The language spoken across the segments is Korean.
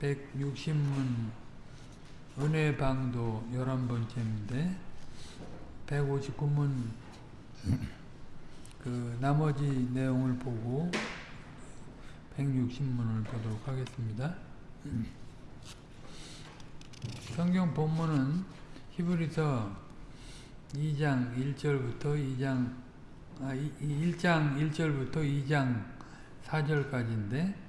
160문 은혜 방도 11번째인데 159문 그 나머지 내용을 보고 160문을 보도록 하겠습니다. 성경 본문은 히브리서 2장 1절부터 2장 아, 1장 1절부터 2장 4절까지인데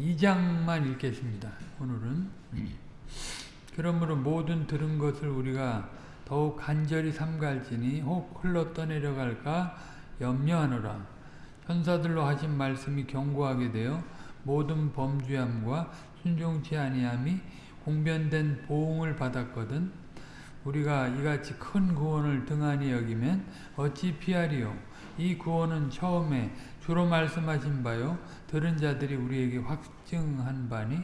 2장만 읽겠습니다. 오늘은 그러므로 모든 들은 것을 우리가 더욱 간절히 삼갈지니 혹 흘러 떠내려갈까 염려하노라. 천사들로 하신 말씀이 견고하게 되어 모든 범죄함과 순종치 아니함이 공변된 보응을 받았거든 우리가 이같이 큰 구원을 등한히 여기면 어찌 피하리요 이 구원은 처음에 주로 말씀하신 바요 들은 자들이 우리에게 확증한 바니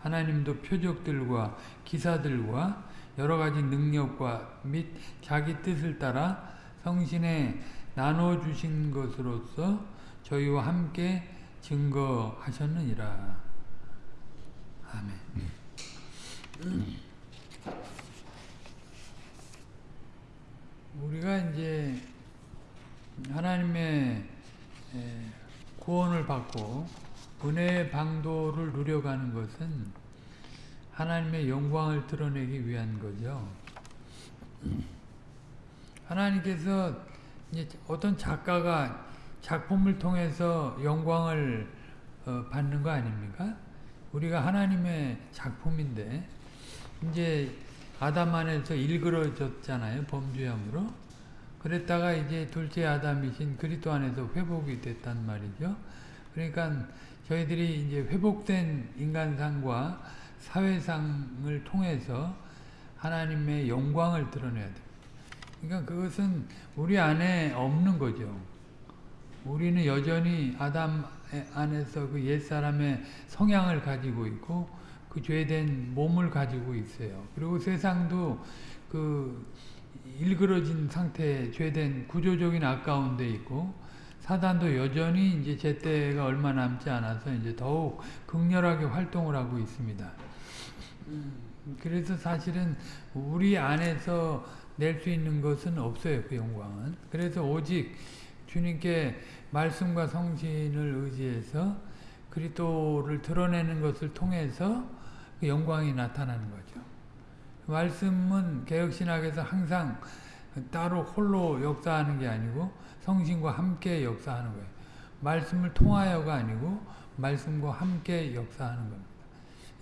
하나님도 표적들과 기사들과 여러 가지 능력과 및 자기 뜻을 따라 성신에 나눠 주신 것으로서 저희와 함께 증거하셨느니라. 아멘. 우리가 이제 하나님의 구원을 받고 은혜의 방도를 누려가는 것은 하나님의 영광을 드러내기 위한 거죠. 하나님께서 어떤 작가가 작품을 통해서 영광을 받는 거 아닙니까? 우리가 하나님의 작품인데 이제 아담 안에서 일그러졌잖아요. 범죄함으로. 그랬다가 이제 둘째 아담이신 그리스도 안에서 회복이 됐단 말이죠. 그러니까 저희들이 이제 회복된 인간상과 사회상을 통해서 하나님의 영광을 드러내야 돼요. 그러니까 그것은 우리 안에 없는 거죠. 우리는 여전히 아담 안에서 그 옛사람의 성향을 가지고 있고 그 죄된 몸을 가지고 있어요. 그리고 세상도 그 일그러진 상태에 죄된 구조적인 아까운데 있고 사단도 여전히 이제 제때가 얼마 남지 않아서 이제 더욱 극렬하게 활동을 하고 있습니다. 그래서 사실은 우리 안에서 낼 수 있는 것은 없어요. 그 영광은. 그래서 오직 주님께 말씀과 성신을 의지해서 그리스도를 드러내는 것을 통해서 그 영광이 나타나는 거죠. 말씀은 개혁신학에서 항상 따로 홀로 역사하는 게 아니고 성신과 함께 역사하는 거예요. 말씀을 통하여가 아니고 말씀과 함께 역사하는 겁니다.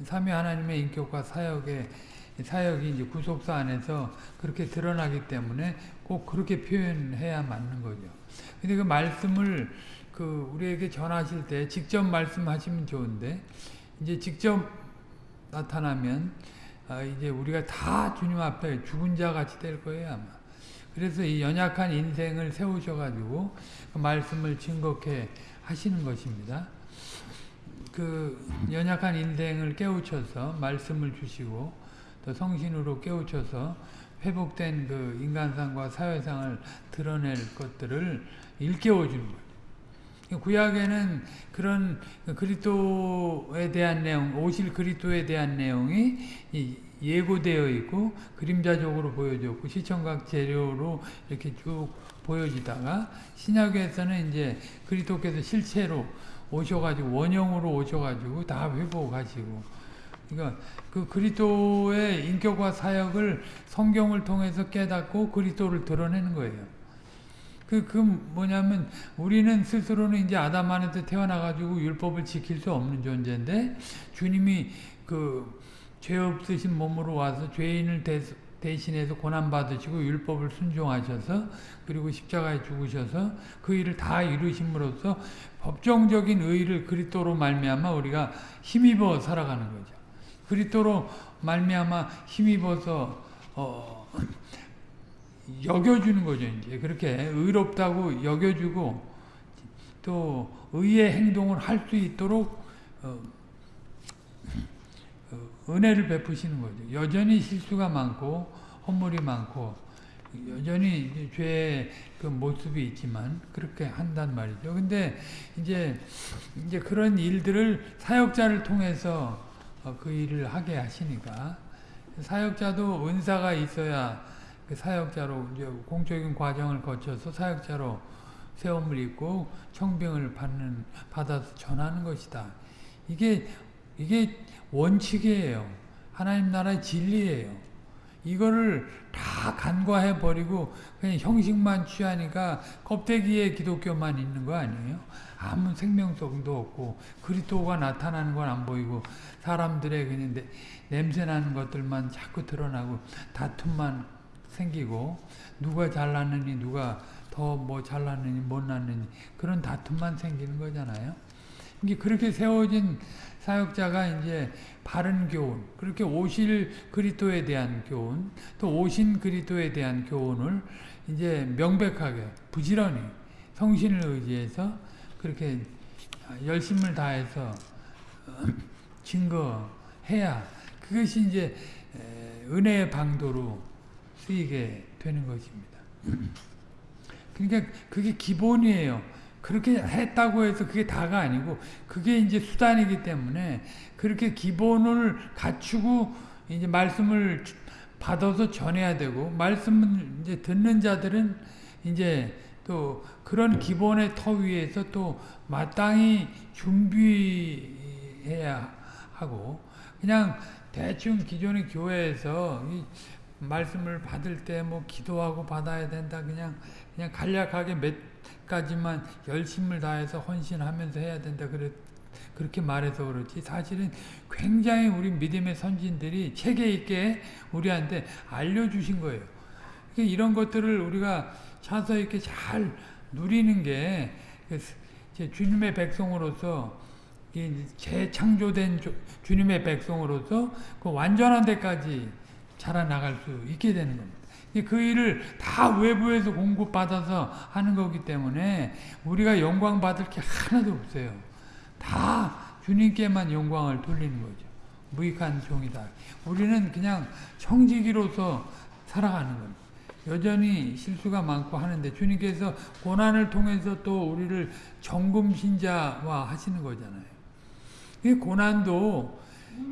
삼위 하나님의 인격과 사역의 사역이 이제 구속사 안에서 그렇게 드러나기 때문에 꼭 그렇게 표현해야 맞는 거죠. 근데 그 말씀을 그 우리에게 전하실 때 직접 말씀하시면 좋은데 이제 직접 나타나면 아 이제 우리가 다 주님 앞에 죽은 자 같이 될 거예요 아마. 그래서 이 연약한 인생을 세우셔가지고 그 말씀을 증거케 하시는 것입니다. 그 연약한 인생을 깨우쳐서 말씀을 주시고 또 성신으로 깨우쳐서 회복된 그 인간상과 사회상을 드러낼 것들을 일깨워 주는 거예요. 구약에는 그런 그리스도에 대한 내용, 오실 그리스도에 대한 내용이 예고되어 있고 그림자적으로 보여졌고 시청각 재료로 이렇게 쭉 보여지다가 신약에서는 이제 그리스도께서 실체로 오셔가지고 원형으로 오셔가지고 다 회복하시고 그러니까 그 그리스도의 인격과 사역을 성경을 통해서 깨닫고 그리스도를 드러내는 거예요. 그, 그 뭐냐면 우리는 스스로는 이제 아담 안에서 태어나가지고 율법을 지킬 수 없는 존재인데 주님이 그 죄 없으신 몸으로 와서 죄인을 대, 대신해서 고난받으시고 율법을 순종하셔서 그리고 십자가에 죽으셔서 그 일을 다 이루심으로써 법정적인 의를 그리스도로 말미암아 우리가 힘입어 살아가는 거죠. 그리스도로 말미암아 힘입어서 어, 여겨주는 거죠. 이제 그렇게 의롭다고 여겨주고 또 의의 행동을 할 수 있도록 어, 어, 은혜를 베푸시는 거죠. 여전히 실수가 많고 허물이 많고 여전히 죄의 그 모습이 있지만 그렇게 한단 말이죠. 근데 이제 이제 그런 일들을 사역자를 통해서 어, 그 일을 하게 하시니까 사역자도 은사가 있어야 그 사역자로 이제 공적인 과정을 거쳐서 사역자로 세움을 입고 청병을 받는 받아서 전하는 것이다. 이게 이게 원칙이에요. 하나님 나라의 진리예요. 이거를 다 간과해 버리고 그냥 형식만 취하니까 껍데기에 기독교만 있는 거 아니에요? 아무 생명성도 없고 그리스도가 나타나는 건 안 보이고 사람들의 그냥 냄새 나는 것들만 자꾸 드러나고 다툼만 생기고 누가 잘났느니 누가 더 뭐 잘났느니 못났느니 그런 다툼만 생기는 거잖아요. 이게 그렇게 세워진 사역자가 이제 바른 교훈, 그렇게 오실 그리스도에 대한 교훈, 또 오신 그리스도에 대한 교훈을 이제 명백하게 부지런히 성신을 의지해서 그렇게 열심을 다해서 증거해야 그것이 이제 은혜의 방도로 쓰이게 되는 것입니다. 그러니까 그게 기본이에요. 그렇게 했다고 해서 그게 다가 아니고 그게 이제 수단이기 때문에 그렇게 기본을 갖추고 이제 말씀을 받아서 전해야 되고 말씀을 이제 듣는 자들은 이제 또 그런 기본의 터 위에서 또 마땅히 준비해야 하고 그냥 대충 기존의 교회에서 이 말씀을 받을 때 뭐 기도하고 받아야 된다. 그냥 그냥 간략하게 몇 가지만 열심을 다해서 헌신하면서 해야 된다. 그래 그렇게 말해서 그렇지. 사실은 굉장히 우리 믿음의 선진들이 체계 있게 우리한테 알려주신 거예요. 그러니까 이런 것들을 우리가 차서 이렇게 잘 누리는 게 주님의 백성으로서 재창조된 주님의 백성으로서 그 완전한 데까지 자라나갈 수 있게 되는 겁니다. 그 일을 다 외부에서 공급받아서 하는 거기 때문에 우리가 영광 받을 게 하나도 없어요. 다 주님께만 영광을 돌리는 거죠. 무익한 종이다. 우리는 그냥 청지기로서 살아가는 겁니다. 여전히 실수가 많고 하는데 주님께서 고난을 통해서 또 우리를 정금신자화 하시는 거잖아요. 이 고난도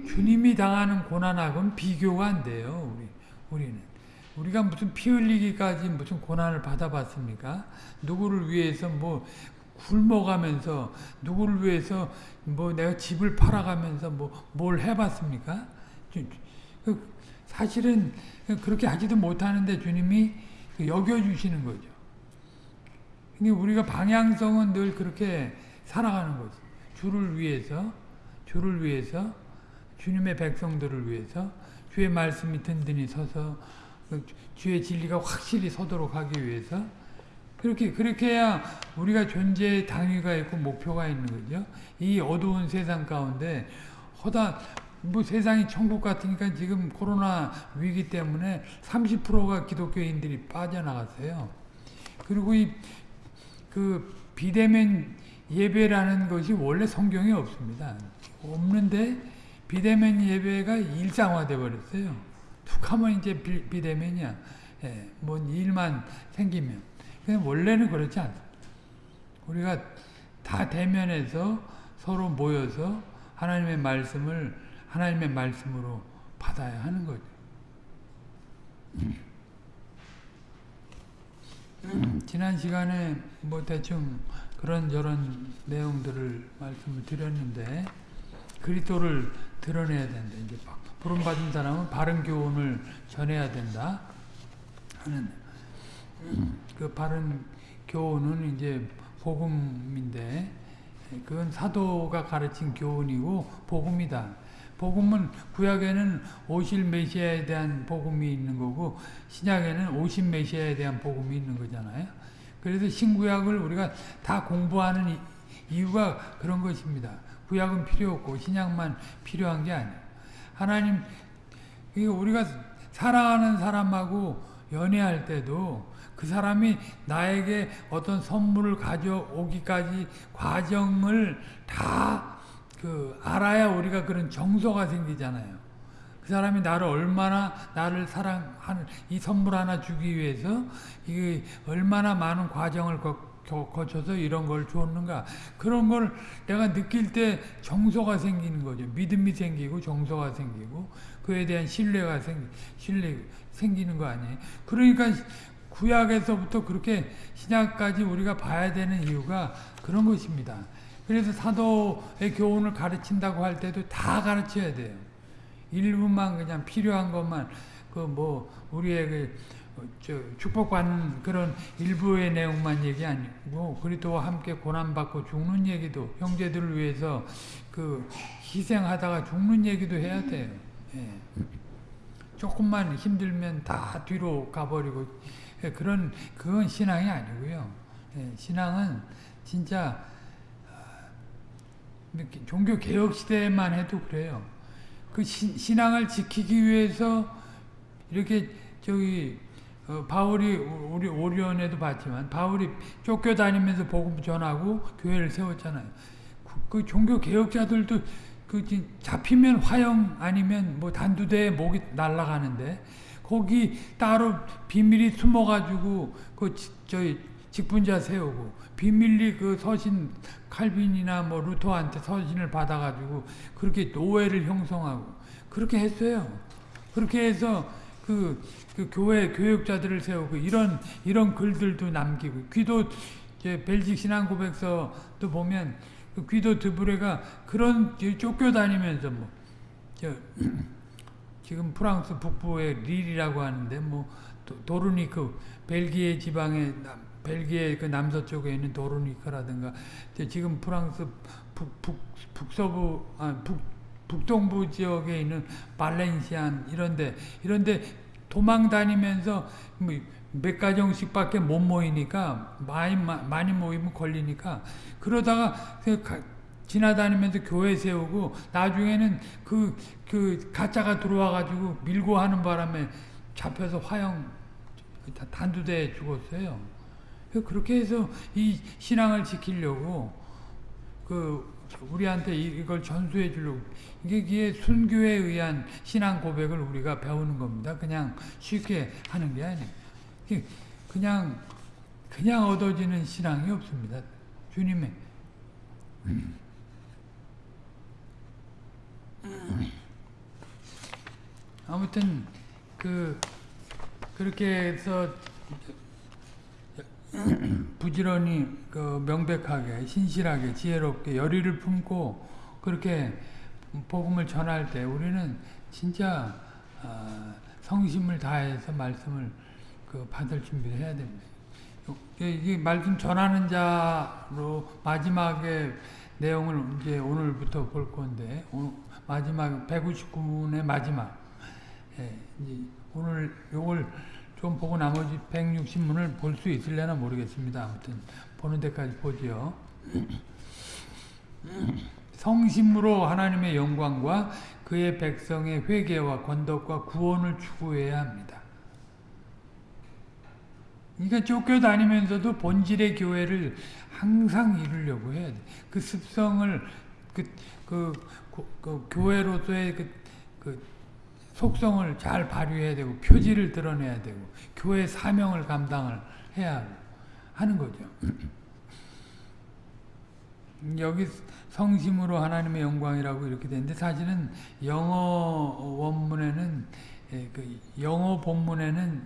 주님이 당하는 고난하고는 비교가 안 돼요. 우리, 우리는. 우리가 무슨 피 흘리기까지 무슨 고난을 받아봤습니까? 누구를 위해서 뭐 굶어가면서 누구를 위해서 뭐 내가 집을 팔아가면서 뭐 뭘 해봤습니까? 그 사실은 그렇게 하지도 못하는데 주님이 여겨주시는 거죠. 우리가 방향성은 늘 그렇게 살아가는 거죠. 주를 위해서, 주를 위해서, 주님의 백성들을 위해서, 주의 말씀이 든든히 서서 그 주의 진리가 확실히 서도록 하기 위해서 그렇게 그렇게 해야 우리가 존재의 당위가 있고 목표가 있는 거죠. 이 어두운 세상 가운데 허다 뭐 세상이 천국 같으니까 지금 코로나 위기 때문에 30%가 기독교인들이 빠져나갔어요. 그리고 이 그 비대면 예배라는 것이 원래 성경에 없습니다. 없는데 비대면 예배가 일상화돼 버렸어요. 툭 하면 이제 비, 대면이야 예, 뭔 일만 생기면. 원래는 그렇지 않다. 우리가 다 대면해서 서로 모여서 하나님의 말씀을 하나님의 말씀으로 받아야 하는 거죠. 지난 시간에 뭐 대충 그런저런 내용들을 말씀을 드렸는데 그리스도를 드러내야 된다. 이제 부름 받은 사람은 바른 교훈을 전해야 된다 하는 그 바른 교훈은 이제 복음인데 그건 사도가 가르친 교훈이고 복음이다. 복음은 구약에는 오실 메시아에 대한 복음이 있는 거고 신약에는 오신 메시아에 대한 복음이 있는 거잖아요. 그래서 신구약을 우리가 다 공부하는 이유가 그런 것입니다. 구약은 필요 없고 신약만 필요한 게 아니에요. 하나님 우리가 사랑하는 사람하고 연애할 때도 그 사람이 나에게 어떤 선물을 가져오기까지 과정을 다 그 알아야 우리가 그런 정서가 생기잖아요. 그 사람이 나를 얼마나 나를 사랑하는 이 선물 하나 주기 위해서 이게 얼마나 많은 과정을 거, 거쳐서 이런 걸 주었는가? 그런 걸 내가 느낄 때 정서가 생기는 거죠. 믿음이 생기고 정서가 생기고 그에 대한 신뢰가 생 신뢰 생기는 거 아니에요? 그러니까 구약에서부터 그렇게 신약까지 우리가 봐야 되는 이유가 그런 것입니다. 그래서 사도의 교훈을 가르친다고 할 때도 다 가르쳐야 돼요. 일부만 그냥 필요한 것만 그 뭐 우리의 그 축복받는 그런 일부의 내용만 얘기 아니고 그리스도와 함께 고난받고 죽는 얘기도 형제들을 위해서 그 희생하다가 죽는 얘기도 해야 돼요. 예. 조금만 힘들면 다 뒤로 가버리고 예, 그런 그건 신앙이 아니고요. 예, 신앙은 진짜 아, 종교 개혁 시대만 해도 그래요. 그 신, 신앙을 지키기 위해서 이렇게 저기 어, 바울이 우리 오리온에도 봤지만 바울이 쫓겨다니면서 복음 전하고 교회를 세웠잖아요. 그, 그 종교 개혁자들도 그 잡히면 화형 아니면 뭐 단두대에 목이 날아가는데 거기 따로 비밀이 숨어가지고 그 저희 직분자 세우고 비밀리 그 서신 칼빈이나 뭐 루터한테 서신을 받아가지고 그렇게 노예를 형성하고 그렇게 했어요. 그렇게 해서 그, 그 교회 교육자들을 세우고 이런 이런 글들도 남기고 귀도 이제 벨직 신앙 고백서도 보면 그 귀도 드브레가 그런 쫓겨 다니면서 뭐 저 지금 프랑스 북부의 릴이라고 하는데 뭐 도르니크 벨기에 지방의 벨기에 그 남서쪽에 있는 도르니크라든가 지금 프랑스 북, 북, 북서부 아, 북 북동부 지역에 있는 발렌시안 이런데 이런데 도망 다니면서 뭐몇 가정씩밖에 못 모이니까 많이 많이 모이면 걸리니까 그러다가 그 지나다니면서 교회 세우고 나중에는 그, 그 가짜가 들어와 가지고 밀고 하는 바람에 잡혀서 화형 단두대에 죽었어요. 그렇게 해서 이 신앙을 지키려고 그 우리한테 이걸 전수해 주려고 이게, 이게 순교에 의한 신앙 고백을 우리가 배우는 겁니다. 그냥 쉽게 하는 게 아니에요. 그냥 그냥 얻어지는 신앙이 없습니다. 주님의 아무튼 그 그렇게 해서 부지런히 그 명백하게 신실하게 지혜롭게 열의를 품고 그렇게 복음을 전할 때 우리는 진짜 어, 성심을 다해서 말씀을 그 받을 준비를 해야 됩니다. 이 말씀 전하는 자로 마지막에 내용을 이제 오늘부터 볼 건데 마지막 159분의 마지막 예, 오늘 요걸 좀 보고 나머지 160문을 볼 수 있을려나 모르겠습니다. 아무튼 보는 데까지 보지요. 성심으로 하나님의 영광과 그의 백성의 회개와 권덕과 구원을 추구해야 합니다. 그러니까 쫓겨다니면서도 본질의 교회를 항상 이루려고 해야 돼. 그 습성을 그, 그, 그, 그 교회로서의 그, 그 속성을 잘 발휘해야 되고 표지를 드러내야 되고 교회 사명을 감당을 해야 하는 거죠. 여기 성심으로 하나님의 영광이라고 이렇게 되는데 사실은 영어 원문에는 예, 그 영어 본문에는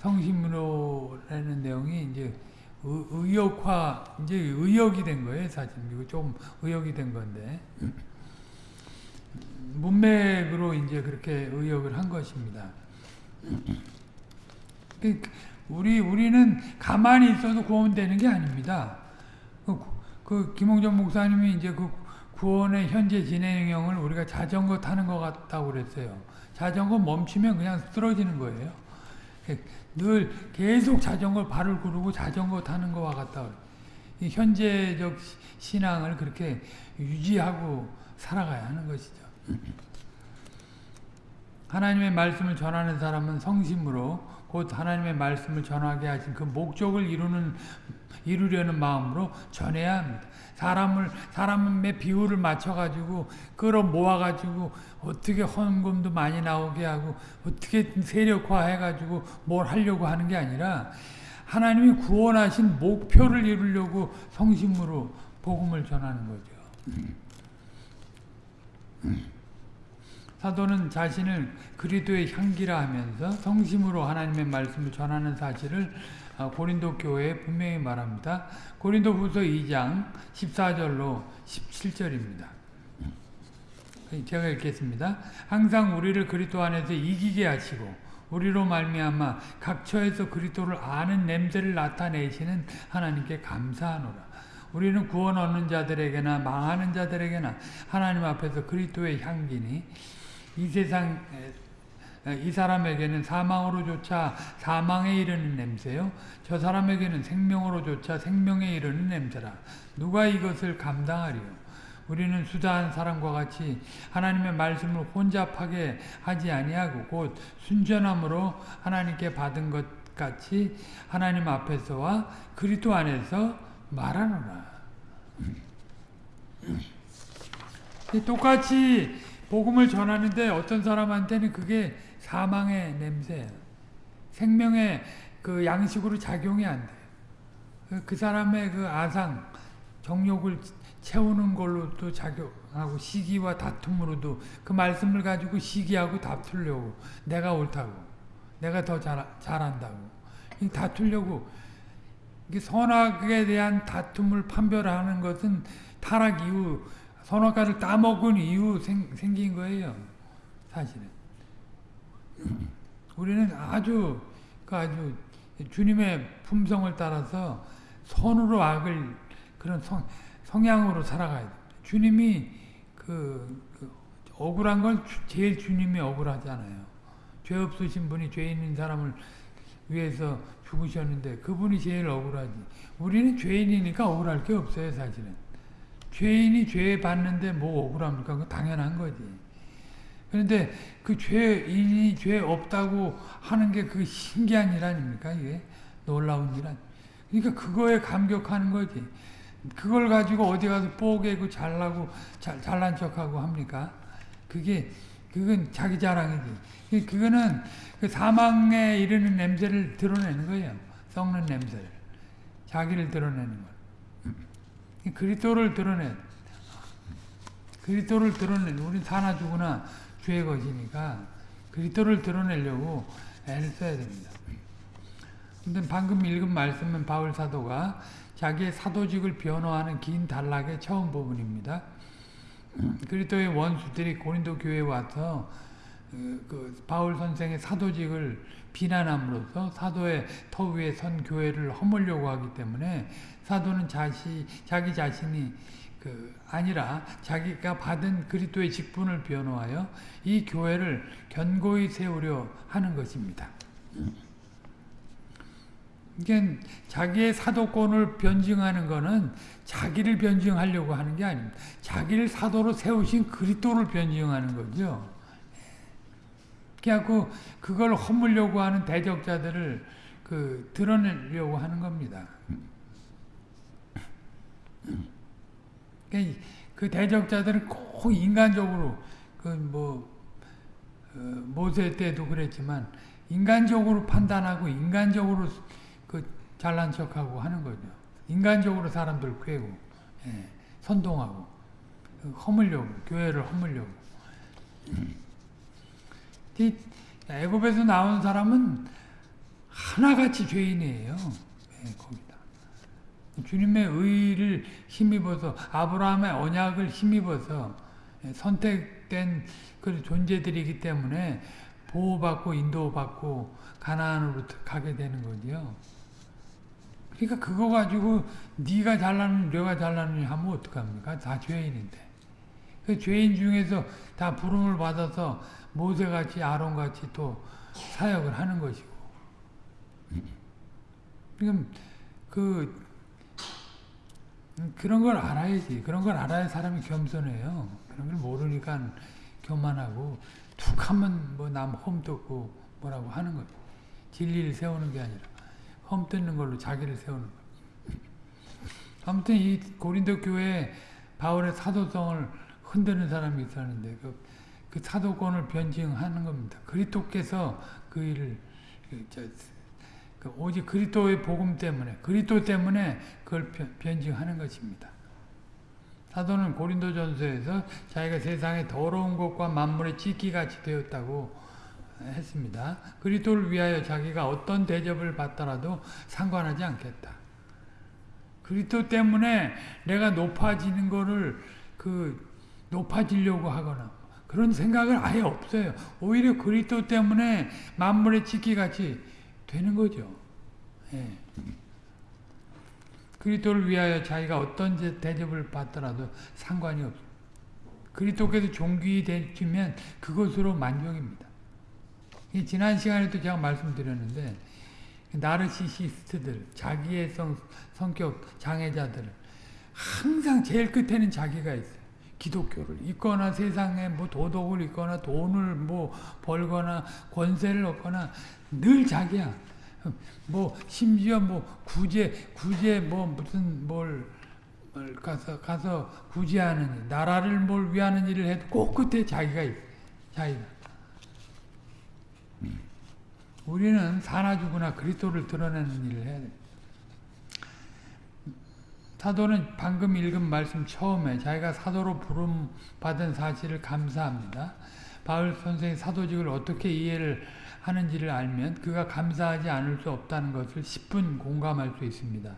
성심으로라는 내용이 이제 의역화 이제 의역이 된 거예요 사실 이거 좀 의역이 된 건데 문맥으로 이제 그렇게 의역을 한 것입니다. 그, 우리 우리는 가만히 있어도 구원되는 게 아닙니다. 그, 그 김홍전 목사님이 이제 그 구원의 현재 진행형을 우리가 자전거 타는 것 같다고 그랬어요. 자전거 멈추면 그냥 쓰러지는 거예요. 늘 계속 자전거 발을 구르고 자전거 타는 것과 같다. 현재적 신앙을 그렇게 유지하고 살아가야 하는 것이죠. 하나님의 말씀을 전하는 사람은 성심으로 곧 하나님의 말씀을 전하게 하신 그 목적을 이루는 이루려는 마음으로 전해야 합니다. 사람을 사람의 비율을 맞춰 가지고 끌어 모아 가지고 어떻게 헌금도 많이 나오게 하고 어떻게 세력화해 가지고 뭘 하려고 하는 게 아니라 하나님이 구원하신 목표를 이루려고 성심으로 복음을 전하는 거죠. 사도는 자신을 그리스도의 향기라 하면서 성심으로 하나님의 말씀을 전하는 사실을 아, 고린도 교회에 분명히 말합니다. 고린도 후서 2장 14절로 17절입니다. 제가 읽겠습니다. 항상 우리를 그리스도 안에서 이기게 하시고 우리로 말미암아 각처에서 그리스도를 아는 냄새를 나타내시는 하나님께 감사하노라. 우리는 구원 얻는 자들에게나 망하는 자들에게나 하나님 앞에서 그리스도의 향기니 이 세상 이 사람에게는 사망으로조차 사망에 이르는 냄새요. 저 사람에게는 생명으로조차 생명에 이르는 냄새라. 누가 이것을 감당하리요? 우리는 수다한 사람과 같이 하나님의 말씀을 혼잡하게 하지 아니하고 곧 순전함으로 하나님께 받은 것 같이 하나님 앞에서와 그리스도 안에서 말하노라. 똑같이 복음을 전하는데 어떤 사람한테는 그게 사망의 냄새, 생명의 그 양식으로 작용이 안 돼. 그 사람의 그 아상, 정욕을 채우는 걸로도 작용하고 시기와 다툼으로도 그 말씀을 가지고 시기하고 다투려고 내가 옳다고 내가 더 잘, 잘한다고 다투려고 선악에 대한 다툼을 판별하는 것은 타락 이후 선악과를 따먹은 이후 생, 생긴 거예요 사실은 우리는 아주 그 아주 주님의 품성을 따라서 선으로 악을 그런 성, 성향으로 살아가야 돼. 주님이 그, 그, 억울한 건 제일 주님이 억울하잖아요. 죄 없으신 분이 죄 있는 사람을 위해서 죽으셨는데 그분이 제일 억울하지. 우리는 죄인이니까 억울할 게 없어요, 사실은. 죄인이 죄 받는데 뭐 억울합니까? 그 당연한 거지. 그런데 그 죄인이 죄 없다고 하는 게 그 신기한 일 아닙니까? 이게 놀라운 일 아닙니까? 그러니까 그거에 감격하는 거지. 그걸 가지고 어디 가서 뽀개고 잘나고 잘, 잘난 척하고 합니까? 그게 그건 자기 자랑이지. 그거는 그 사망에 이르는 냄새를 드러내는 거예요. 썩는 냄새를. 자기를 드러내는 거. 그리스도를 드러내. 그리스도를 드러내. 우리 사나 죽으나 주의 것이니까 그리스도를 드러내려고 애를 써야 됩니다. 근데 방금 읽은 말씀은 바울 사도가 자기의 사도직을 변호하는 긴 단락의 처음 부분입니다. 그리스도의 원수들이 고린도 교회에 와서 그, 그 바울 선생의 사도직을 비난함으로써 사도의 터 위에 선 교회를 허물려고 하기 때문에 사도는 자시, 자기 자신이 그 아니라 자기가 받은 그리스도의 직분을 변호하여 이 교회를 견고히 세우려 하는 것입니다. 이게 자기의 사도권을 변증하는 것은 자기를 변증하려고 하는 게 아닙니다. 자기를 사도로 세우신 그리스도를 변증하는 거죠. 그래갖고 그걸 허물려고 하는 대적자들을 그 드러내려고 하는 겁니다. 그 대적자들은 꼭 인간적으로 그뭐 어, 모세 때도 그랬지만 인간적으로 판단하고 인간적으로 그 잘난 척하고 하는 거죠. 인간적으로 사람들 괴고 예, 선동하고 허물려고 교회를 허물려고 애굽에서 나온 사람은 하나같이 죄인이에요. 예, 거기다 주님의 의를 힘입어서 아브라함의 언약을 힘입어서 예, 선택된 그 존재들이기 때문에 보호받고 인도받고 가나안으로 가게 되는 거죠. 그러니까 그거 가지고 네가 잘나는 내가 잘나느냐 하면 어떡합니까? 다 죄인인데. 그 죄인 중에서 다 부름을 받아서 모세같이 아론같이 또 사역을 하는 것이고. 지금 그 그런 걸 알아야지. 그런 걸 알아야 사람이 겸손해요. 그런 걸 모르니까 교만하고 툭 하면 뭐 남 험뜯고 뭐라고 하는 거죠. 진리를 세우는 게 아니라 험뜯는 걸로 자기를 세우는 거 아무튼 이 고린도 교회에 바울의 사도성을 흔드는 사람이 있었는데 그, 그 사도권을 변증하는 겁니다. 그리스도께서 그 일을 그, 저, 그 오직 그리스도의 복음 때문에 그리스도 때문에 그걸 변- 변증하는 것입니다. 사도는 고린도전서에서 자기가 세상의 더러운 것과 만물의 찢기같이 되었다고 했습니다. 그리스도를 위하여 자기가 어떤 대접을 받더라도 상관하지 않겠다. 그리스도 때문에 내가 높아지는 거를 그 높아지려고 하거나 그런 생각을 아예 없어요. 오히려 그리스도 때문에 만물의 찢기같이 되는 거죠. 예. 그리스도를 위하여 자기가 어떤 제- 대접을 받더라도 상관이 없어요. 그리스도께서 존귀되면 그것으로 만족입니다. 이 지난 시간에도 제가 말씀드렸는데 나르시시스트들, 자기의 성, 성격 장애자들 항상 제일 끝에는 자기가 있어요. 기독교를 있거나 세상에 뭐 도덕을 있거나 돈을 뭐 벌거나 권세를 얻거나 늘 자기야. 뭐 심지어 뭐 구제 구제 뭐 무슨 뭘, 뭘 가서 가서 구제하는 일, 나라를 뭘 위하는 일을 해도 꼭 끝에 자기가 있어. 자기가. 우리는 사나 죽으나 그리스도를 드러내는 일을 해야 돼. 사도는 방금 읽은 말씀 처음에 자기가 사도로 부름 받은 사실을 감사합니다. 바울 선생이 사도직을 어떻게 이해를 하는지를 알면 그가 감사하지 않을 수 없다는 것을 10분 공감할 수 있습니다.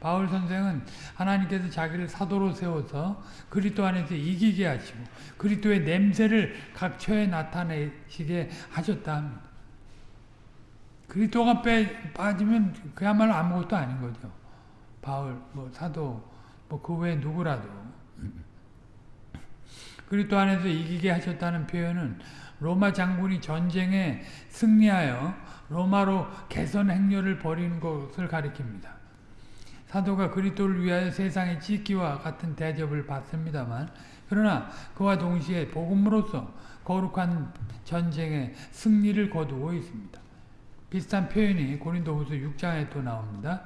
바울 선생은 하나님께서 자기를 사도로 세워서 그리스도 안에서 이기게 하시고 그리스도의 냄새를 각 처에 나타내시게 하셨다 합니다. 그리스도가 빼, 빠지면 그야말로 아무것도 아닌 거죠. 바울, 뭐 사도, 뭐 그 외에 누구라도. 그리스도 안에서 이기게 하셨다는 표현은 로마 장군이 전쟁에 승리하여 로마로 개선 행렬을 벌이는 것을 가리킵니다. 사도가 그리스도를 위하여 세상의 찢기와 같은 대접을 받습니다만 그러나 그와 동시에 복음으로서 거룩한 전쟁에 승리를 거두고 있습니다. 비슷한 표현이 고린도후서 6장에 또 나옵니다.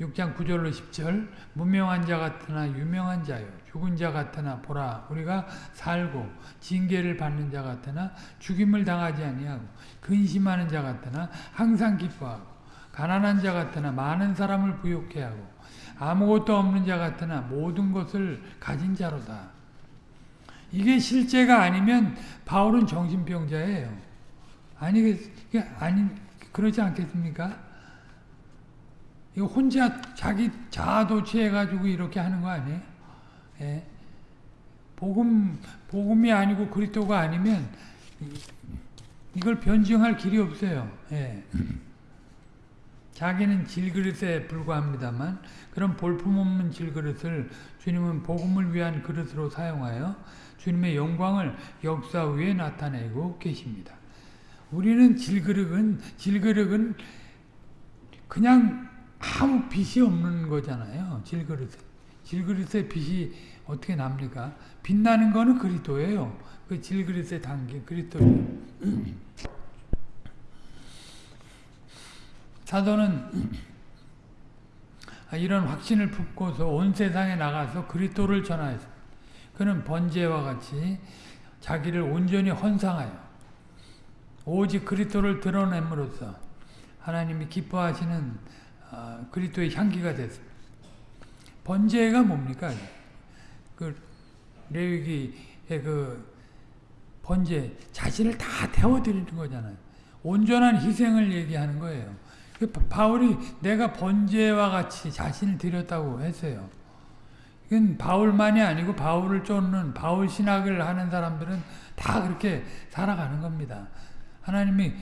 6장 9절로 10절 무명한 자 같으나 유명한 자요 죽은 자 같으나 보라 우리가 살고 징계를 받는 자 같으나 죽임을 당하지 아니하고 근심하는 자 같으나 항상 기뻐하고 가난한 자 같으나 많은 사람을 부욕해 하고 아무것도 없는 자 같으나 모든 것을 가진 자로다. 이게 실제가 아니면 바울은 정신병자예요. 아니, 이게 아니, 그러지 않겠습니까? 이거 혼자 자기 자아도취해가지고 이렇게 하는 거 아니에요? 예. 복음, 복음이 아니고 그리스도가 아니면 이걸 변증할 길이 없어요. 예. 자기는 질그릇에 불과합니다만 그런 볼품없는 질그릇을 주님은 복음을 위한 그릇으로 사용하여 주님의 영광을 역사 위에 나타내고 계십니다. 우리는 질그릇은 질그릇은 그냥 아무 빛이 없는 거잖아요. 질그릇에. 질그릇에 빛이 어떻게 납니까? 빛나는 거는 그리스도예요. 그 질그릇에 담긴 그리스도예요. 사도는 이런 확신을 품고서 온 세상에 나가서 그리스도를 전하였습니다. 그는 번제와 같이 자기를 온전히 헌상하여 오직 그리스도를 드러냄으로써 하나님이 기뻐하시는 어, 그리스도의 향기가 됐습니다. 번제가 뭡니까? 그 레위기의 그 번제 자신을 다 태워 드리는 거잖아요. 온전한 희생을 얘기하는 거예요. 그 바울이 내가 번제와 같이 자신을 드렸다고 했어요. 이건 바울만이 아니고 바울을 쫓는 바울 신학을 하는 사람들은 다 그렇게 살아가는 겁니다. 하나님이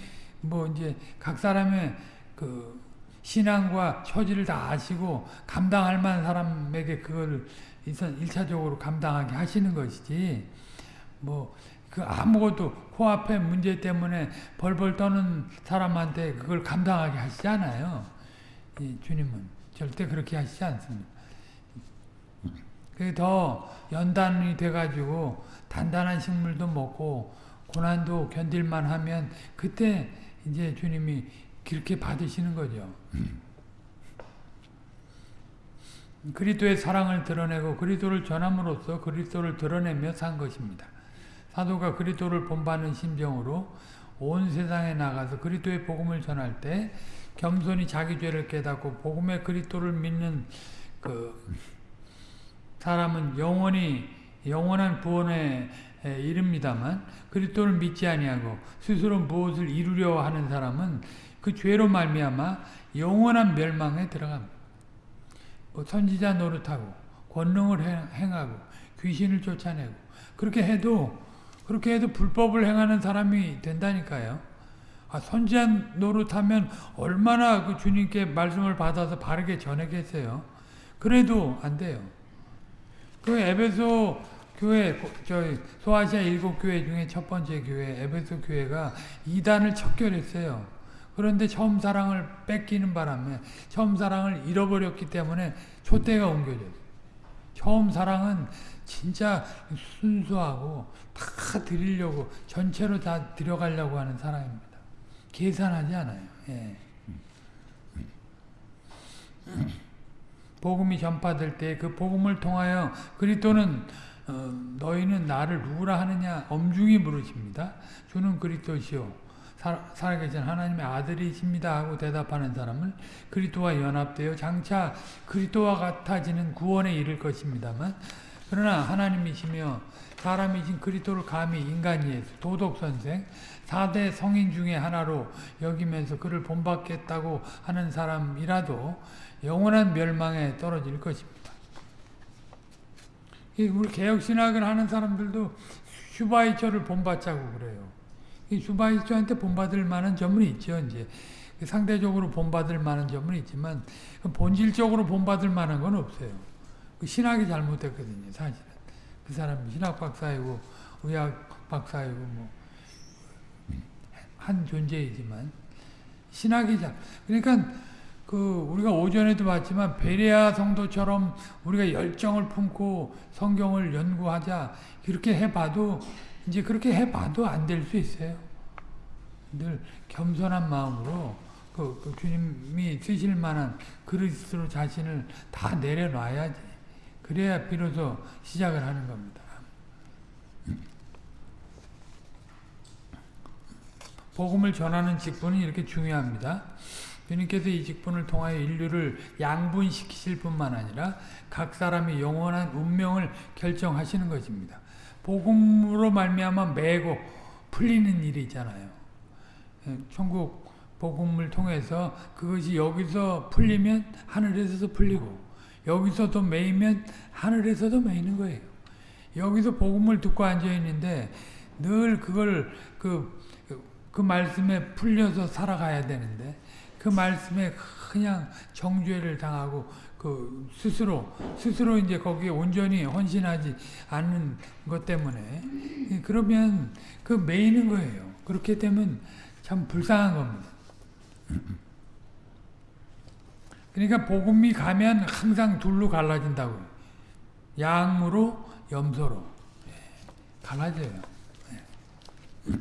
뭐 이제 각 사람의 그 신앙과 처지를 다 아시고 감당할 만한 사람에게 그걸 일차적으로 감당하게 하시는 것이지 뭐 그 아무것도 코앞에 문제 때문에 벌벌 떠는 사람한테 그걸 감당하게 하시지 않아요. 주님은 절대 그렇게 하시지 않습니다. 그게 더 연단이 돼가지고 단단한 식물도 먹고 고난도 견딜만 하면 그때 이제 주님이 그렇게 받으시는 거죠. 그리스도의 사랑을 드러내고 그리스도를 전함으로써 그리스도를 드러내며 산 것입니다. 사도가 그리스도를 본받는 심정으로 온 세상에 나가서 그리스도의 복음을 전할 때 겸손히 자기 죄를 깨닫고 복음의 그리스도를 믿는 그 사람은 영원히 영원한 구원에 이릅니다만 그리스도를 믿지 아니하고 스스로 무엇을 이루려 하는 사람은 그 죄로 말미암아 영원한 멸망에 들어갑니다. 뭐 선지자 노릇하고 권능을 행하고 귀신을 쫓아내고 그렇게 해도 그렇게 해도 불법을 행하는 사람이 된다니까요. 아, 선지자 노릇하면 얼마나 그 주님께 말씀을 받아서 바르게 전하겠어요. 그래도 안 돼요. 그 에베소 교회, 저 소아시아 일곱 교회 중에 첫 번째 교회 에베소 교회가 이단을 척결했어요. 그런데 처음 사랑을 뺏기는 바람에 처음 사랑을 잃어버렸기 때문에 촛대가 옮겨졌어요. 처음 사랑은 진짜 순수하고 다 드리려고 전체로 다 들여가려고 하는 사랑입니다. 계산하지 않아요. 예. 복음이 전파될 때 그 복음을 통하여 그리스도는 어, 너희는 나를 누구라 하느냐 엄중히 물으십니다. 주는 그리스도시요 살아계신 하나님의 아들이십니다 하고 대답하는 사람은 그리스도와 연합되어 장차 그리스도와 같아지는 구원에 이를 것입니다만 그러나 하나님이시며 사람이신 그리스도를 감히 인간이 도덕선생 4대 성인 중에 하나로 여기면서 그를 본받겠다고 하는 사람이라도 영원한 멸망에 떨어질 것입니다. 우리 개혁신학을 하는 사람들도 슈바이처를 본받자고 그래요. 이 슈바이처한테 본받을 만한 점은 있죠. 이제 상대적으로 본받을 만한 점은 있지만 본질적으로 본받을 만한 건 없어요. 그 신학이 잘못됐거든요. 사실은 그 사람 신학 박사이고 의학 박사이고 뭐 한 존재이지만 신학이 잘 그러니까 그 우리가 오전에도 봤지만 베레아 성도처럼 우리가 열정을 품고 성경을 연구하자 이렇게 해봐도 이제 그렇게 해봐도 안 될 수 있어요. 늘 겸손한 마음으로 그, 그 주님이 쓰실 만한 그리스도 자신을 다 내려놔야지. 그래야 비로소 시작을 하는 겁니다. 복음을 전하는 직분은 이렇게 중요합니다. 주님께서 이 직분을 통하여 인류를 양분시키실 뿐만 아니라 각 사람이 영원한 운명을 결정하시는 것입니다. 복음으로 말미암아 매고 풀리는 일이 있잖아요. 예, 천국 복음을 통해서 그것이 여기서 풀리면 하늘에서도 풀리고 여기서도 매이면 하늘에서도 매이는 거예요. 여기서 복음을 듣고 앉아 있는데 늘 그걸 그, 그 말씀에 풀려서 살아가야 되는데 그 말씀에 그냥 정죄를 당하고 그 스스로 스스로 이제 거기에 온전히 헌신하지 않는 것 때문에 그러면 그 매이는 거예요. 그렇게 되면 참 불쌍한 겁니다. 그러니까 복음이 가면 항상 둘로 갈라진다고요. 양으로 염소로 예, 갈라져요. 예.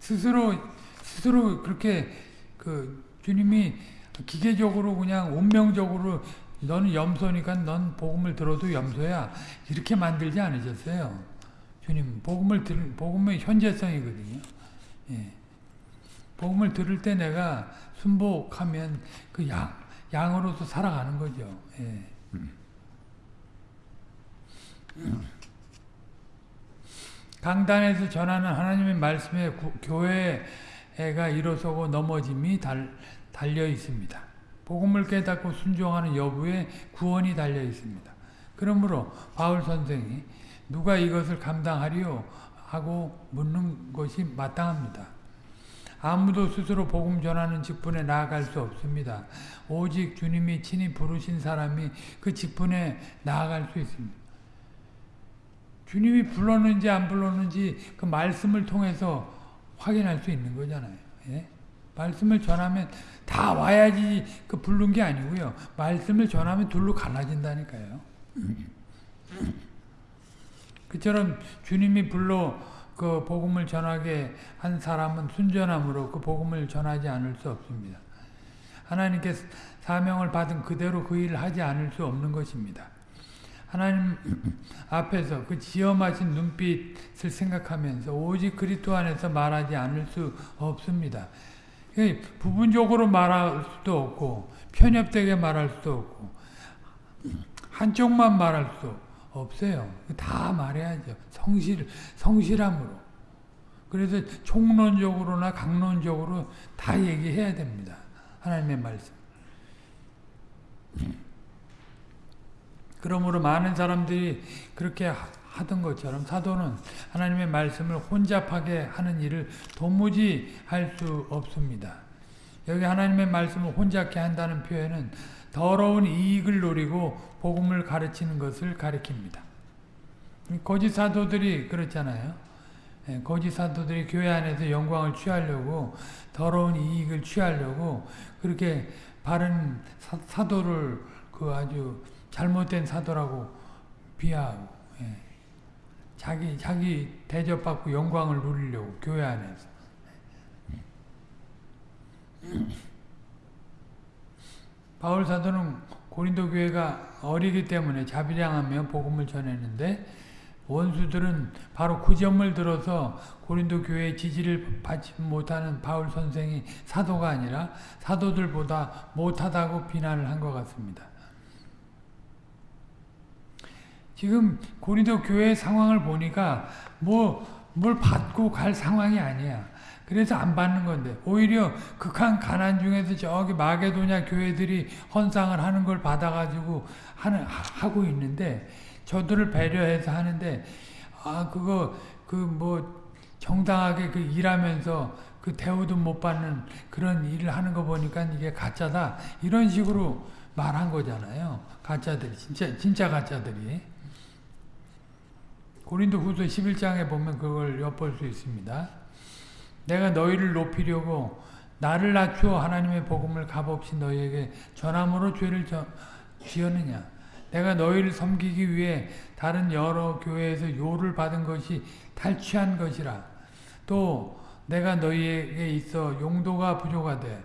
스스로 스스로 그렇게 그 주님이 기계적으로 그냥 운명적으로 너는 염소니까 넌 복음을 들어도 염소야 이렇게 만들지 않으셨어요. 주님 복음을 들 복음의 현재성이거든요. 예. 복음을 들을 때 내가 순복하면 그 양, 양으로서 살아가는 거죠. 예. 강단에서 전하는 하나님의 말씀에 구, 교회가 일어서고 넘어짐이 달, 달려 있습니다. 복음을 깨닫고 순종하는 여부에 구원이 달려 있습니다. 그러므로 바울 선생이 누가 이것을 감당하리요 하고 묻는 것이 마땅합니다. 아무도 스스로 복음 전하는 직분에 나아갈 수 없습니다. 오직 주님이 친히 부르신 사람이 그 직분에 나아갈 수 있습니다. 주님이 불렀는지 안 불렀는지 그 말씀을 통해서 확인할 수 있는 거잖아요. 예? 말씀을 전하면 다 와야지 그 부른 게 아니고요. 말씀을 전하면 둘로 갈라진다니까요. 그처럼 주님이 불러 그 복음을 전하게 한 사람은 순전함으로 그 복음을 전하지 않을 수 없습니다. 하나님께 사명을 받은 그대로 그 일을 하지 않을 수 없는 것입니다. 하나님 앞에서 그 지엄하신 눈빛을 생각하면서 오직 그리스도 안에서 말하지 않을 수 없습니다. 그 부분적으로 말할 수도 없고 편협되게 말할 수도 없고 한쪽만 말할 수 없어요. 다 말해야죠. 성실 성실함으로. 그래서 총론적으로나 강론적으로 다 얘기해야 됩니다. 하나님의 말씀. 그러므로 많은 사람들이 그렇게 하던 것처럼 사도는 하나님의 말씀을 혼잡하게 하는 일을 도무지 할 수 없습니다. 여기 하나님의 말씀을 혼잡게 한다는 표현은 더러운 이익을 노리고 복음을 가르치는 것을 가리킵니다. 거짓 사도들이 그렇잖아요. 예, 거짓 사도들이 교회 안에서 영광을 취하려고 더러운 이익을 취하려고 그렇게 바른 사, 도를그 아주 잘못된 사도라고 비하하고 예. 자기 자기 대접받고 영광을 누리려고 교회 안에서 바울 사도는 고린도 교회가 어리기 때문에 자비량하며 복음을 전했는데 원수들은 바로 그 점을 들어서 고린도 교회의 지지를 받지 못하는 바울 선생이 사도가 아니라 사도들보다 못하다고 비난을 한 것 같습니다. 지금 고린도 교회 상황을 보니까 뭐 뭘 받고 갈 상황이 아니야. 그래서 안 받는 건데. 오히려 극한 가난 중에서 저기 마게도냐 교회들이 헌상을 하는 걸 받아가지고 하는 하고 있는데 저들을 배려해서 하는데 아 그거 그 뭐 정당하게 그 일하면서 그 대우도 못 받는 그런 일을 하는 거 보니까 이게 가짜다. 이런 식으로 말한 거잖아요. 가짜들이 진짜 진짜 가짜들이 고린도 후서 11장에 보면 그걸 엿볼 수 있습니다. 내가 너희를 높이려고 나를 낮추어 하나님의 복음을 값없이 너희에게 전함으로 죄를 지었느냐. 내가 너희를 섬기기 위해 다른 여러 교회에서 요를 받은 것이 탈취한 것이라. 또 내가 너희에게 있어 용도가 부족하되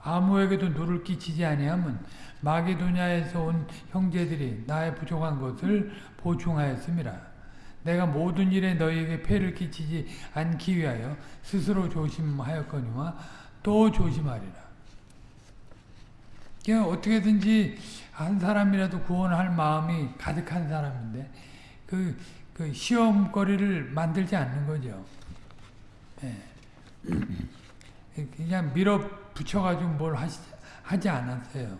아무에게도 누를 끼치지 아니하면 마게도냐에서 온 형제들이 나의 부족한 것을 보충하였습니다. 내가 모든 일에 너희에게 폐를 끼치지 않기 위하여 스스로 조심하였거니와 또 조심하리라. 어떻게든지 한 사람이라도 구원할 마음이 가득한 사람인데 그, 그 시험거리를 만들지 않는 거죠. 네. 그냥 밀어 붙여가지고 뭘 하시, 하지 않았어요.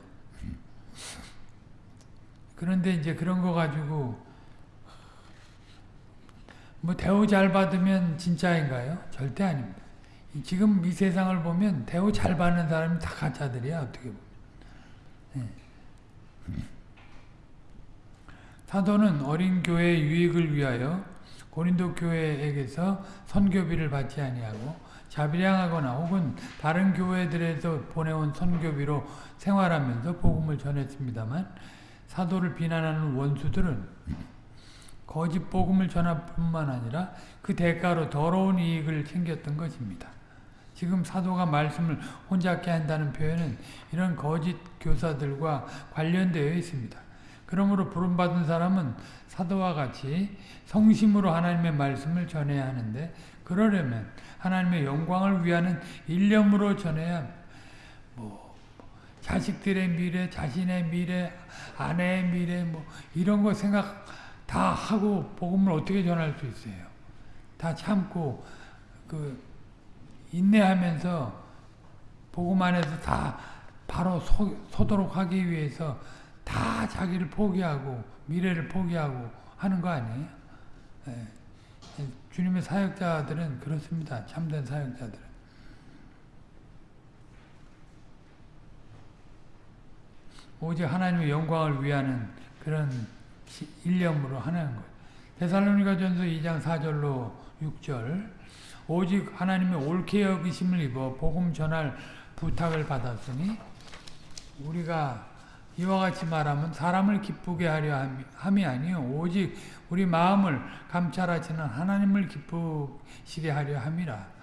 그런데 이제 그런 거 가지고 뭐 대우 잘 받으면 진짜인가요? 절대 아닙니다. 지금 이 세상을 보면 대우 잘 받는 사람이 다 가짜들이야 어떻게 보면. 네. 사도는 어린 교회의 유익을 위하여 고린도 교회에게서 선교비를 받지 아니하고 자비량하거나 혹은 다른 교회들에서 보내온 선교비로 생활하면서 복음을 전했습니다만 사도를 비난하는 원수들은 거짓 복음을 전할 뿐만 아니라 그 대가로 더러운 이익을 챙겼던 것입니다. 지금 사도가 말씀을 혼잡게 한다는 표현은 이런 거짓 교사들과 관련되어 있습니다. 그러므로 부름받은 사람은 사도와 같이 성심으로 하나님의 말씀을 전해야 하는데 그러려면 하나님의 영광을 위하는 일념으로 전해야 뭐 자식들의 미래, 자신의 미래, 아내의 미래 뭐 이런 거 생각 다 하고 복음을 어떻게 전할 수 있어요? 다 참고 그 인내하면서 복음 안에서 다 바로 서, 서도록 하기 위해서 다 자기를 포기하고 미래를 포기하고 하는 거 아니에요? 네. 주님의 사역자들은 그렇습니다. 참된 사역자들은. 오직 하나님의 영광을 위하는 그런 일념으로 하는 것. 데살로니가 전서 2장 4절로 6절. 오직 하나님의 옳게 여기심을 입어 복음 전할 부탁을 받았으니 우리가 이와 같이 말하면 사람을 기쁘게 하려 함이 아니요. 오직 우리 마음을 감찰하시는 하나님을 기쁘시게 하려 함이라.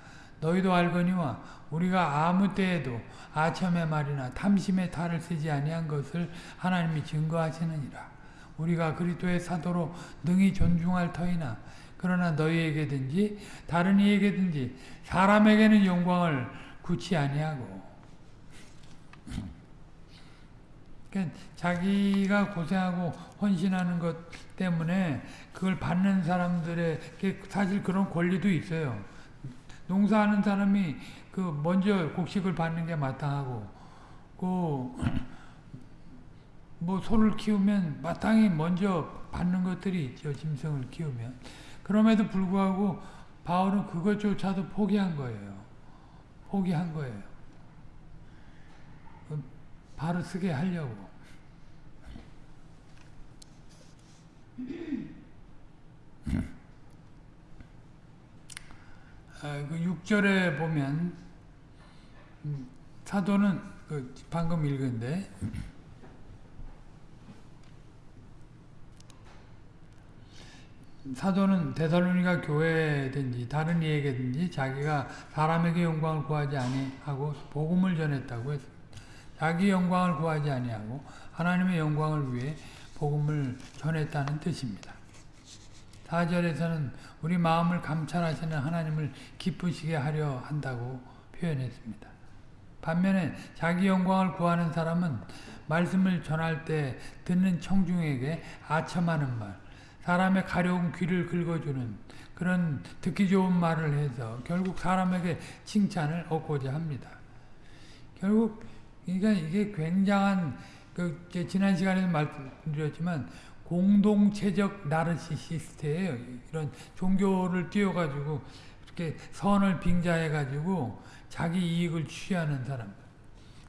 너희도 알거니와 우리가 아무 때에도 아첨의 말이나 탐심의 탈을 쓰지 아니한 것을 하나님이 증거하시느니라 우리가 그리스도의 사도로 능히 존중할 터이나 그러나 너희에게든지 다른 이에게든지 사람에게는 영광을 굳지 아니하고 그러니까 자기가 고생하고 헌신하는 것 때문에 그걸 받는 사람들에게 사실 그런 권리도 있어요. 농사하는 사람이 그 먼저 곡식을 받는 게 마땅하고 그 뭐 소를 키우면 마땅히 먼저 받는 것들이 있죠. 짐승을 키우면. 그럼에도 불구하고 바울은 그것조차도 포기한 거예요. 포기한 거예요. 바로 쓰게 하려고. 아, 그 6절에 보면 음, 사도는 그 방금 읽은데 사도는 데살로니가 교회든지 다른 이에게든지 자기가 사람에게 영광을 구하지 아니하고 복음을 전했다고 했습니다. 자기 영광을 구하지 아니하고 하나님의 영광을 위해 복음을 전했다는 뜻입니다. 4절에서는 우리 마음을 감찰하시는 하나님을 기쁘시게 하려 한다고 표현했습니다. 반면에 자기 영광을 구하는 사람은 말씀을 전할 때 듣는 청중에게 아첨하는 말, 사람의 가려운 귀를 긁어주는 그런 듣기 좋은 말을 해서 결국 사람에게 칭찬을 얻고자 합니다. 결국 그러니까 이게 굉장한 그 지난 시간에도 말씀드렸지만 공동체적 나르시시스트예요. 이런 종교를 띄워가지고 이렇게 선을 빙자해가지고 자기 이익을 취하는 사람.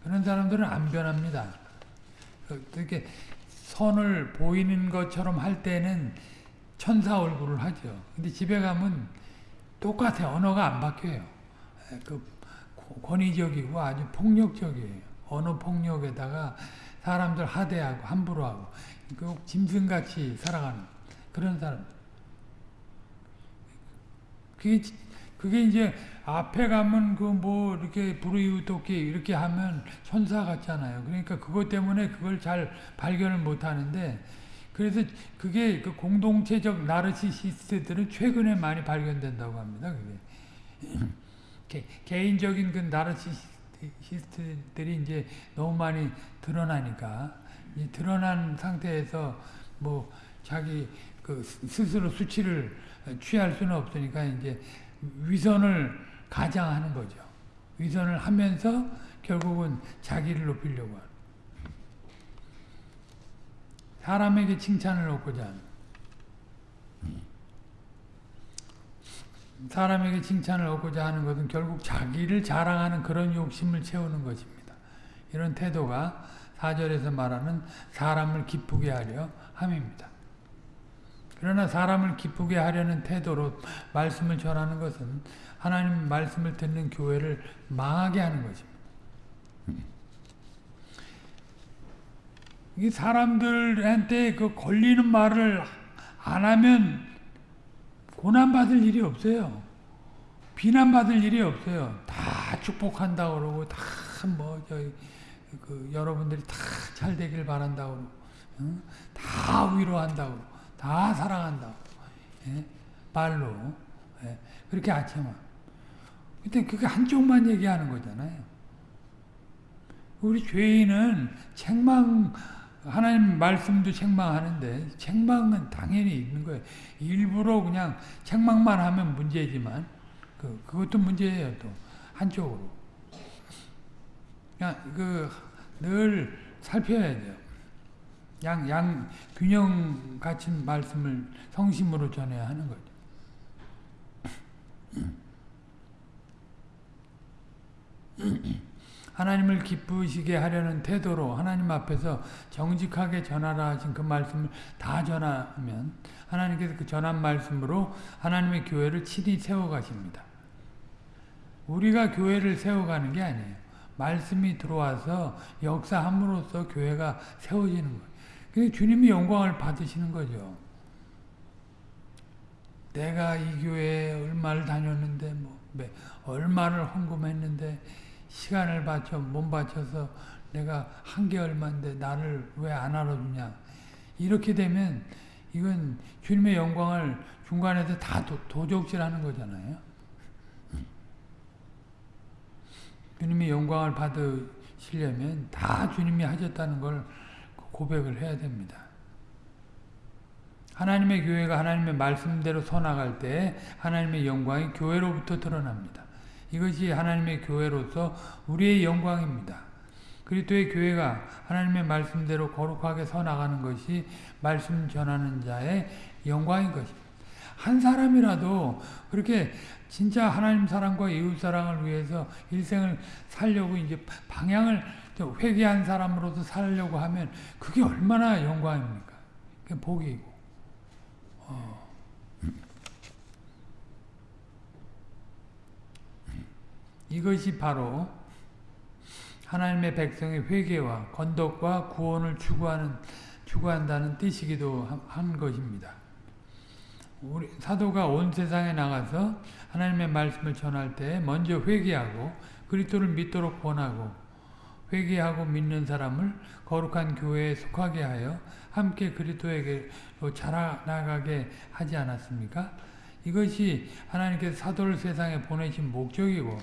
그런 사람들은 안 변합니다. 그렇게 선을 보이는 것처럼 할 때는 천사 얼굴을 하죠. 근데 집에 가면 똑같아. 언어가 안 바뀌어요. 그 권위적이고 아주 폭력적이에요. 언어 폭력에다가 사람들 하대하고 함부로 하고 그 짐승같이 살아가는 그런 사람. 그게 그게 이제 앞에 가면 그 뭐 이렇게 불의웃돕기 이렇게 하면 천사 같잖아요. 그러니까 그것 때문에 그걸 잘 발견을 못 하는데 그래서 그게 그 공동체적 나르시시스트들은 최근에 많이 발견된다고 합니다. 그게 개 인적인 그 나르시시스트들이 이제 너무 많이 드러나니까 이 드러난 상태에서 뭐 자기 그 스스로 수치를 취할 수는 없으니까 이제 위선을 가장 하는 거죠. 위선을 하면서 결국은 자기를 높이려고 하는. 사람에게 칭찬을 얻고자 하는. 사람에게 칭찬을 얻고자 하는 것은 결국 자기를 자랑하는 그런 욕심을 채우는 것입니다. 이런 태도가 4절에서 말하는 사람을 기쁘게 하려 함입니다. 그러나 사람을 기쁘게 하려는 태도로 말씀을 전하는 것은 하나님 말씀을 듣는 교회를 망하게 하는 것입니다. 이 사람들한테 그 걸리는 말을 안 하면 고난받을 일이 없어요. 비난받을 일이 없어요. 다 축복한다 그러고 다뭐 그 여러분들이 다 잘 되길 바란다고 응? 다 위로한다고 다 사랑한다고 예? 말로 예? 그렇게 아침만 근데 그게 한쪽만 얘기하는 거잖아요. 우리 죄인은 책망 하나님 말씀도 책망하는데 책망은 당연히 있는 거예요. 일부러 그냥 책망만 하면 문제지만 그 그것도 문제예요 또 한쪽으로. 그냥 그 늘 살펴야 돼요. 양, 양, 균형 갖춘 말씀을 성심으로 전해야 하는 거죠. 하나님을 기쁘시게 하려는 태도로 하나님 앞에서 정직하게 전하라 하신 그 말씀을 다 전하면 하나님께서 그 전한 말씀으로 하나님의 교회를 친히 세워가십니다. 우리가 교회를 세워가는 게 아니에요. 말씀이 들어와서 역사함으로써 교회가 세워지는 거예요. 그 주님이 영광을 받으시는 거죠. 내가 이 교회에 얼마를 다녔는데 뭐 얼마를 헌금했는데 시간을 바쳐 몸 바쳐서 내가 한 개월만데 나를 왜 안 알아주냐 이렇게 되면 이건 주님의 영광을 중간에서 다 도, 도적질하는 거잖아요. 주님이 영광을 받으시려면 다 주님이 하셨다는 걸 고백을 해야 됩니다. 하나님의 교회가 하나님의 말씀대로 서나갈 때 하나님의 영광이 교회로부터 드러납니다. 이것이 하나님의 교회로서 우리의 영광입니다. 그리스도의 교회가 하나님의 말씀대로 거룩하게 서나가는 것이 말씀 전하는 자의 영광인 것입니다. 한 사람이라도 그렇게 진짜 하나님 사랑과 이웃 사랑을 위해서 일생을 살려고 이제 방향을 회개한 사람으로서 살려고 하면 그게 얼마나 영광입니까? 그게 복이고. 어. 이것이 바로 하나님의 백성의 회개와 건덕과 구원을 추구하는 추구한다는 뜻이기도 한 것입니다. 우리 사도가 온 세상에 나가서 하나님의 말씀을 전할 때 먼저 회개하고 그리스도를 믿도록 권하고 회개하고 믿는 사람을 거룩한 교회에 속하게 하여 함께 그리스도에게로 자라나가게 하지 않았습니까? 이것이 하나님께서 사도를 세상에 보내신 목적이고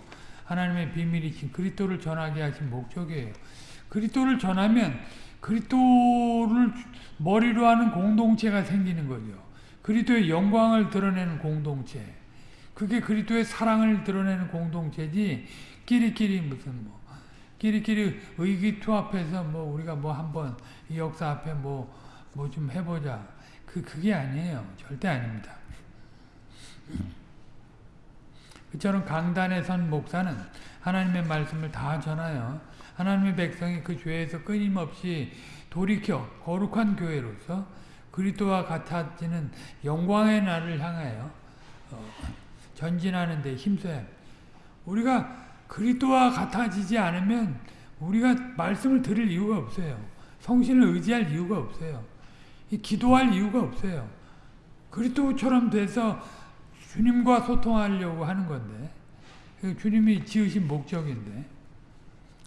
하나님의 비밀이신 그리스도를 전하게 하신 목적이에요. 그리스도를 전하면 그리스도를 머리로 하는 공동체가 생기는 거죠. 그리스도의 영광을 드러내는 공동체. 그게 그리스도의 사랑을 드러내는 공동체지 끼리끼리 무슨 뭐 끼리끼리 의기투합해서 뭐 우리가 뭐 한번 이 역사 앞에 뭐 뭐 좀 해보자. 그 그게 아니에요. 절대 아닙니다. 그처럼 강단에 선 목사는 하나님의 말씀을 다 전하여 하나님의 백성이 그 죄에서 끊임없이 돌이켜 거룩한 교회로서 그리스도와 같아지는 영광의 날을 향하여 어, 전진하는 데 힘써야 우리가 그리스도와 같아지지 않으면 우리가 말씀을 들을 이유가 없어요. 성신을 의지할 이유가 없어요. 기도할 이유가 없어요. 그리스도처럼 돼서 주님과 소통하려고 하는 건데 주님이 지으신 목적인데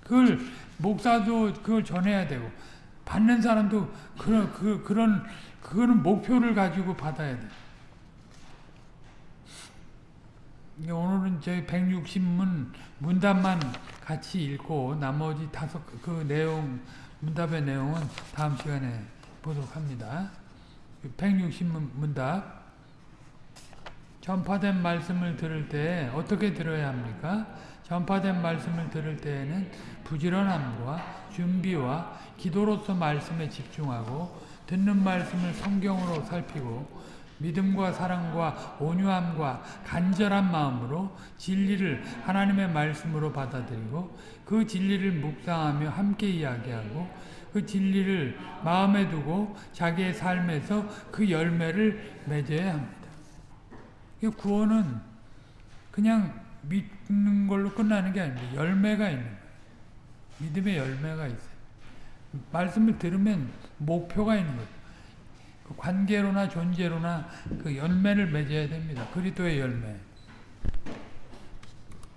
그걸 목사도 그걸 전해야 되고 받는 사람도 그런 그 그런 그거는 목표를 가지고 받아야 돼. 오늘은 저희 160문 문답만 같이 읽고 나머지 다섯 그 내용 문답의 내용은 다음 시간에 보도록 합니다. 160문 문답 전파된 말씀을 들을 때 어떻게 들어야 합니까? 전파된 말씀을 들을 때에는 부지런함과 준비와 기도로서 말씀에 집중하고 듣는 말씀을 성경으로 살피고 믿음과 사랑과 온유함과 간절한 마음으로 진리를 하나님의 말씀으로 받아들이고 그 진리를 묵상하며 함께 이야기하고 그 진리를 마음에 두고 자기의 삶에서 그 열매를 맺어야 합니다. 구원은 그냥 믿는 걸로 끝나는 게 아닙니다. 열매가 있는 거예요. 믿음의 열매가 있어요. 말씀을 들으면 목표가 있는 거죠. 그 관계로나 존재로나 그 열매를 맺어야 됩니다. 그리스도의 열매.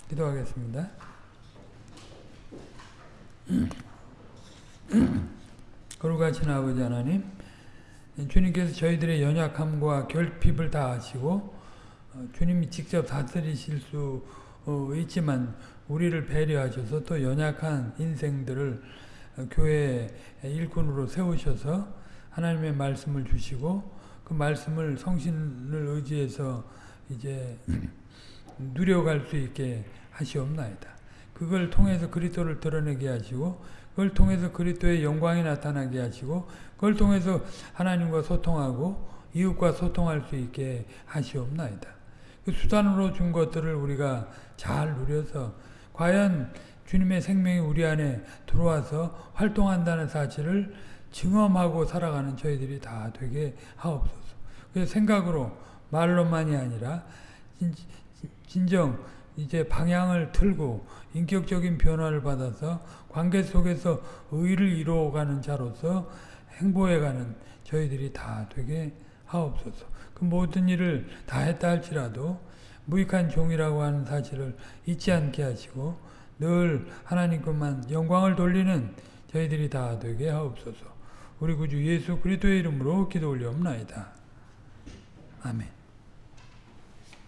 기도하겠습니다. 거룩하신 아버지 하나님, 주님께서 저희들의 연약함과 결핍을 다 아시고 어, 주님이 직접 다스리실 수 어, 있지만 우리를 배려하셔서 또 연약한 인생들을 어, 교회 일꾼으로 세우셔서 하나님의 말씀을 주시고 그 말씀을 성신을 의지해서 이제 누려갈 수 있게 하시옵나이다. 그걸 통해서 그리스도를 드러내게 하시고 그걸 통해서 그리스도의 영광이 나타나게 하시고 그걸 통해서 하나님과 소통하고 이웃과 소통할 수 있게 하시옵나이다. 그 수단으로 준 것들을 우리가 잘 누려서 과연 주님의 생명이 우리 안에 들어와서 활동한다는 사실을 증험하고 살아가는 저희들이 다 되게 하옵소서. 그래서 생각으로 말로만이 아니라 진 정 이제 방향을 틀고 인격적인 변화를 받아서 관계 속에서 의를 이루어가는 자로서 행보해가는 저희들이 다 되게 하옵소서. 그 모든 일을 다 했다 할지라도 무익한 종이라고 하는 사실을 잊지 않게 하시고 늘 하나님 것만 영광을 돌리는 저희들이 다 되게 하옵소서. 우리 구주 예수 그리스도의 이름으로 기도 올려옵나이다. 아멘.